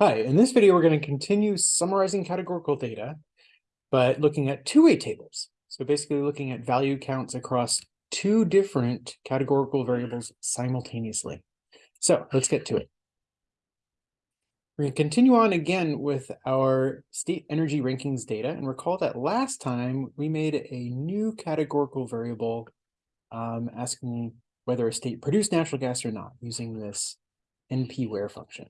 Hi, in this video, we're going to continue summarizing categorical data, but looking at two-way tables. So basically looking at value counts across two different categorical variables simultaneously. So let's get to it. We're going to continue on again with our state energy rankings data. And recall that last time we made a new categorical variable um, asking whether a state produced natural gas or not using this np where function.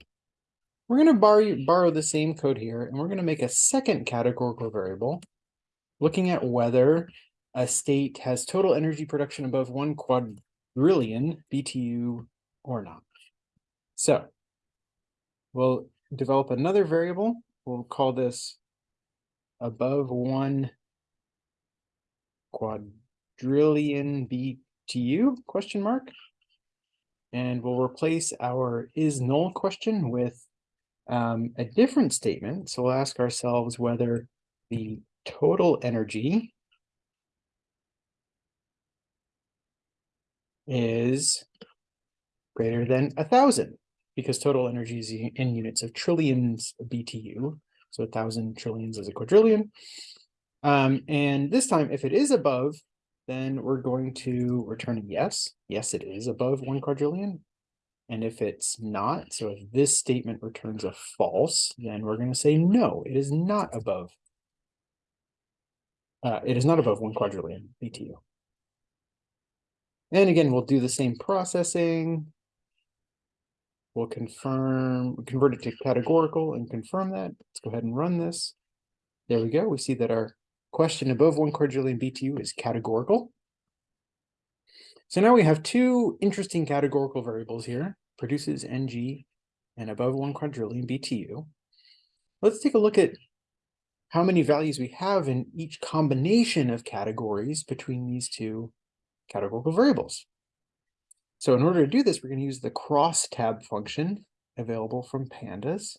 We're going to borrow, borrow the same code here, and we're going to make a second categorical variable looking at whether a state has total energy production above one quadrillion BTU or not. So we'll develop another variable. We'll call this above one quadrillion BTU question mark. And we'll replace our is null question with um, a different statement. So we'll ask ourselves whether the total energy is greater than a thousand because total energy is in units of trillions BTU. So a thousand trillions is a quadrillion. Um, and this time, if it is above, then we're going to return a yes. Yes, it is above one quadrillion. And if it's not, so if this statement returns a false, then we're going to say no, it is not above. Uh, it is not above one quadrillion BTU. And again, we'll do the same processing. We'll confirm, convert it to categorical and confirm that. Let's go ahead and run this. There we go. We see that our question above one quadrillion BTU is categorical. So now we have two interesting categorical variables here, produces NG and above one quadrillion BTU. Let's take a look at how many values we have in each combination of categories between these two categorical variables. So in order to do this, we're going to use the crosstab function available from pandas.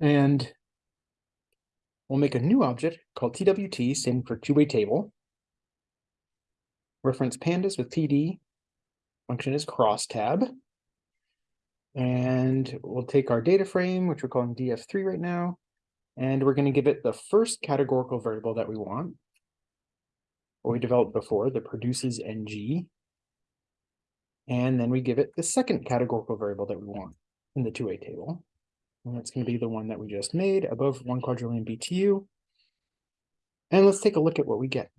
And we'll make a new object called TWT, standing for two-way table reference pandas with PD. Function is crosstab. And we'll take our data frame, which we're calling df3 right now, and we're going to give it the first categorical variable that we want, what we developed before, that produces ng. And then we give it the second categorical variable that we want in the two-way table. And that's going to be the one that we just made above one quadrillion BTU. And let's take a look at what we get.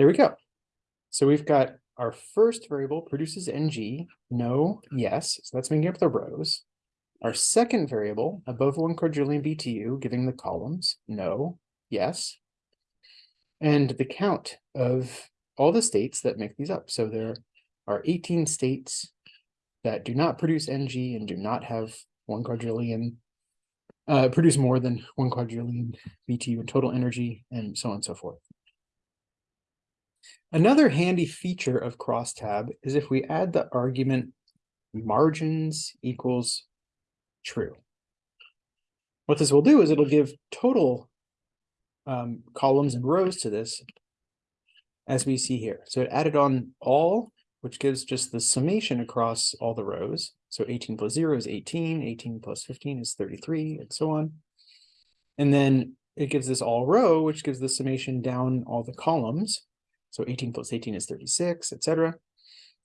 There we go. So we've got our first variable produces ng, no, yes. So that's making up the rows. Our second variable, above one quadrillion BTU, giving the columns, no, yes. And the count of all the states that make these up. So there are 18 states that do not produce ng and do not have one quadrillion, uh, produce more than one quadrillion BTU in total energy, and so on and so forth. Another handy feature of crosstab is if we add the argument margins equals true. What this will do is it'll give total um, columns and rows to this as we see here. So it added on all, which gives just the summation across all the rows. So 18 plus 0 is 18, 18 plus 15 is 33, and so on. And then it gives this all row, which gives the summation down all the columns. So 18 plus 18 is 36, etc.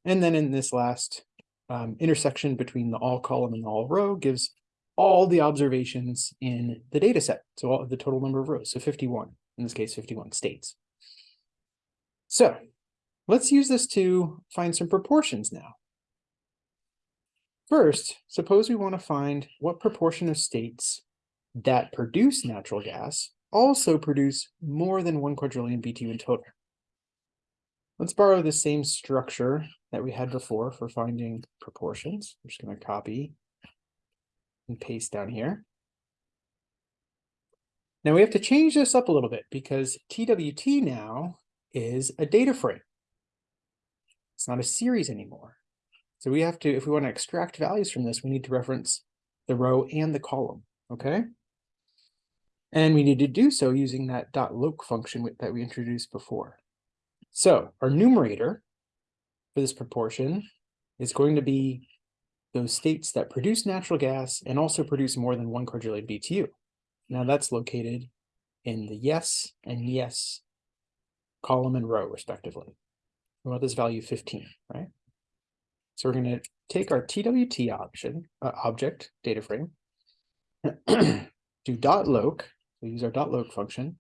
And then in this last um, intersection between the all column and the all row gives all the observations in the data set. So all of the total number of rows. So 51, in this case, 51 states. So let's use this to find some proportions now. First, suppose we want to find what proportion of states that produce natural gas also produce more than one quadrillion BTU in total. Let's borrow the same structure that we had before for finding proportions. I'm just going to copy and paste down here. Now we have to change this up a little bit because TWT now is a data frame. It's not a series anymore. So we have to, if we want to extract values from this, we need to reference the row and the column, okay? And we need to do so using that dot .loc function that we introduced before. So our numerator for this proportion is going to be those states that produce natural gas and also produce more than one quadrillion BTU. Now that's located in the yes and yes column and row respectively. We want this value 15, right? So we're going to take our TWT option, uh, object data frame, do dot loc, we use our dot loc function,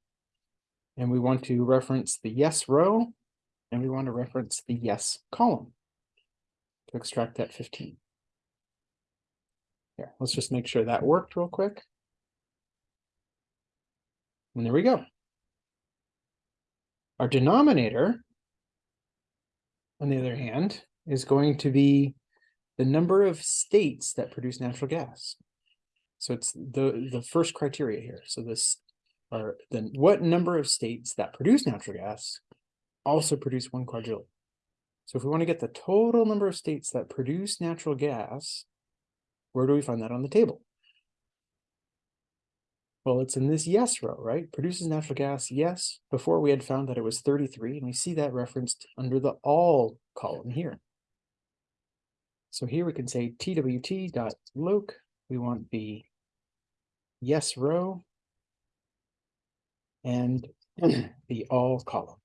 and we want to reference the yes row, and we want to reference the yes column to extract that 15. Here, let's just make sure that worked real quick. And there we go. Our denominator, on the other hand, is going to be the number of states that produce natural gas. So it's the, the first criteria here. So this are then what number of states that produce natural gas also produce one quadrillion. So if we want to get the total number of states that produce natural gas, where do we find that on the table? Well, it's in this yes row, right? Produces natural gas, yes. Before we had found that it was 33, and we see that referenced under the all column here. So here we can say twt.loc. We want the yes row and the all column.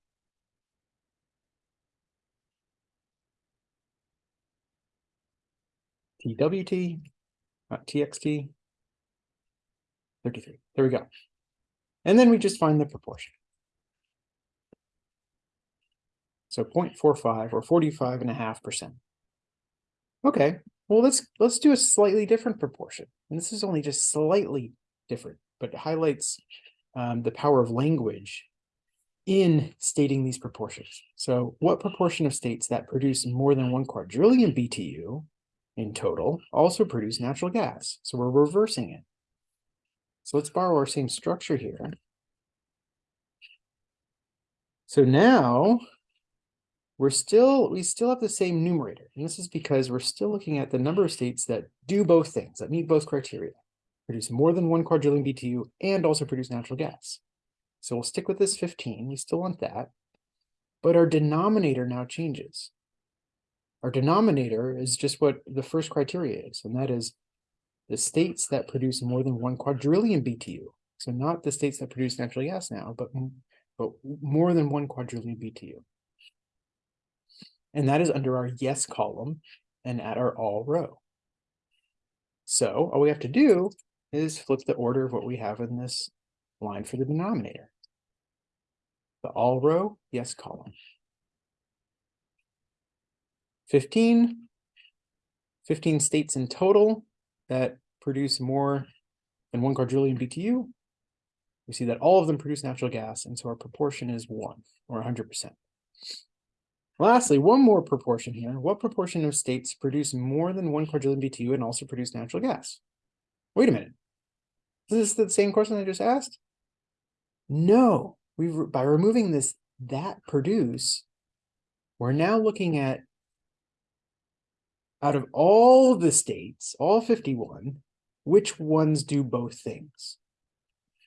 TWT, not TXT, 33. There we go. And then we just find the proportion. So 0.45 or 45 and a half percent. Okay, well, let's let's do a slightly different proportion. And this is only just slightly different, but highlights um, the power of language in stating these proportions. So what proportion of states that produce more than one quadrillion BTU in total also produce natural gas? So we're reversing it. So let's borrow our same structure here. So now we're still, we still have the same numerator. And this is because we're still looking at the number of states that do both things, that meet both criteria, produce more than one quadrillion BTU and also produce natural gas. So we'll stick with this 15, we still want that, but our denominator now changes. Our denominator is just what the first criteria is, and that is the states that produce more than one quadrillion BTU. So not the states that produce natural gas now, but, but more than one quadrillion BTU. And that is under our yes column and at our all row. So all we have to do is flip the order of what we have in this line for the denominator. The all row, yes column. 15, 15 states in total that produce more than one quadrillion BTU, we see that all of them produce natural gas, and so our proportion is one, or 100%. Lastly, one more proportion here. What proportion of states produce more than one quadrillion BTU and also produce natural gas? Wait a minute. Is this the same question I just asked? No, we by removing this that produce, we're now looking at out of all the states, all 51, which ones do both things?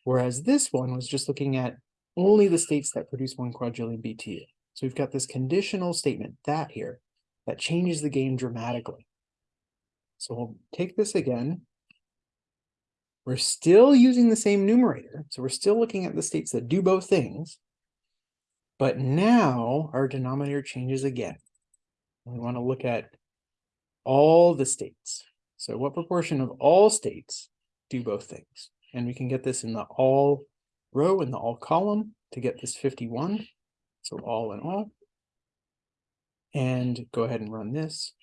Whereas this one was just looking at only the states that produce one quadrillion BTU. So we've got this conditional statement, that here, that changes the game dramatically. So we'll take this again. We're still using the same numerator. So we're still looking at the states that do both things. But now our denominator changes again. We want to look at all the states. So what proportion of all states do both things? And we can get this in the all row and the all column to get this 51. So all in all. And go ahead and run this.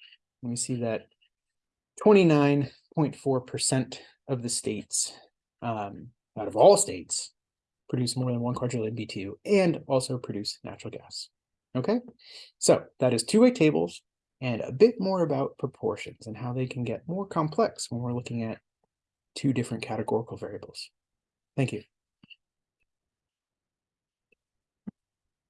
And we see that 29.4% of the states, um, out of all states, produce more than one quadrillion BTU and also produce natural gas. Okay, so that is two-way tables and a bit more about proportions and how they can get more complex when we're looking at two different categorical variables. Thank you.